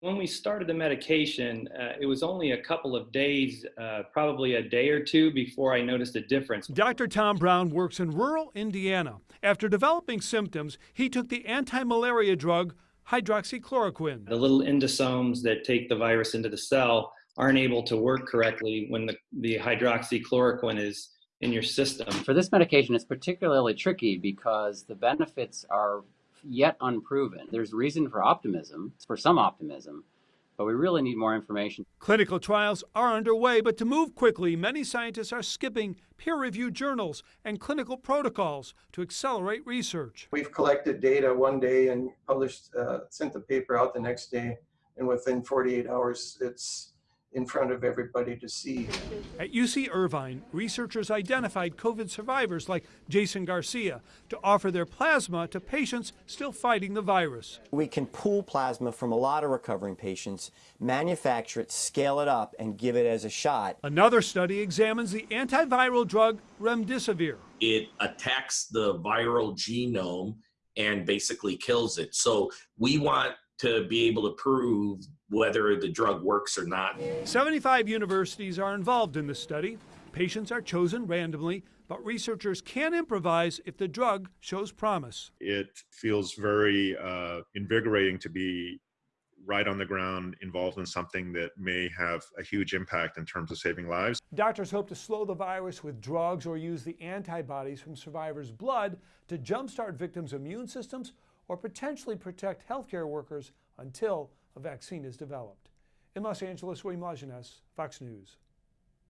When we started the medication, uh, it was only a couple of days, uh, probably a day or two, before I noticed a difference. Dr. Tom Brown works in rural Indiana. After developing symptoms, he took the anti malaria drug hydroxychloroquine. The little endosomes that take the virus into the cell aren't able to work correctly when the, the hydroxychloroquine is in your system. For this medication, it's particularly tricky because the benefits are yet unproven. There's reason for optimism, for some optimism, but we really need more information. Clinical trials are underway, but to move quickly, many scientists are skipping peer reviewed journals and clinical protocols to accelerate research. We've collected data one day and published, uh, sent the paper out the next day, and within 48 hours, it's in front of everybody to see. At UC Irvine, researchers identified COVID survivors like Jason Garcia to offer their plasma to patients still fighting the virus. We can pool plasma from a lot of recovering patients, manufacture it, scale it up, and give it as a shot. Another study examines the antiviral drug remdesivir. It attacks the viral genome and basically kills it. So we want to be able to prove whether the drug works or not. 75 universities are involved in the study. Patients are chosen randomly, but researchers can improvise if the drug shows promise. It feels very uh, invigorating to be right on the ground involved in something that may have a huge impact in terms of saving lives. Doctors hope to slow the virus with drugs or use the antibodies from survivors' blood to jumpstart victims' immune systems or potentially protect healthcare workers until a vaccine is developed. In Los Angeles, William Lajeunesse, Fox News.